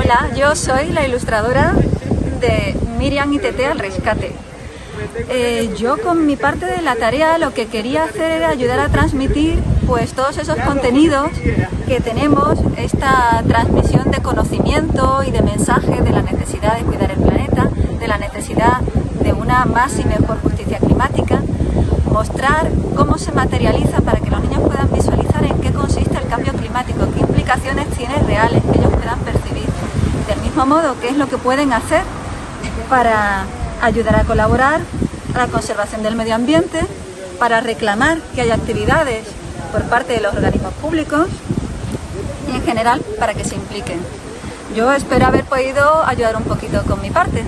Hola, yo soy la ilustradora de Miriam y Tete al rescate. Eh, yo con mi parte de la tarea lo que quería hacer era ayudar a transmitir pues todos esos contenidos que tenemos, esta transmisión de conocimiento y de mensaje de la necesidad de cuidar el planeta, de la necesidad de una más y mejor justicia climática, mostrar cómo se materializa para que los niños puedan visualizar en qué consiste el cambio climático, qué implicaciones tiene reales que ellos puedan percibir. Del modo, qué es lo que pueden hacer para ayudar a colaborar a la conservación del medio ambiente, para reclamar que haya actividades por parte de los organismos públicos y en general para que se impliquen. Yo espero haber podido ayudar un poquito con mi parte.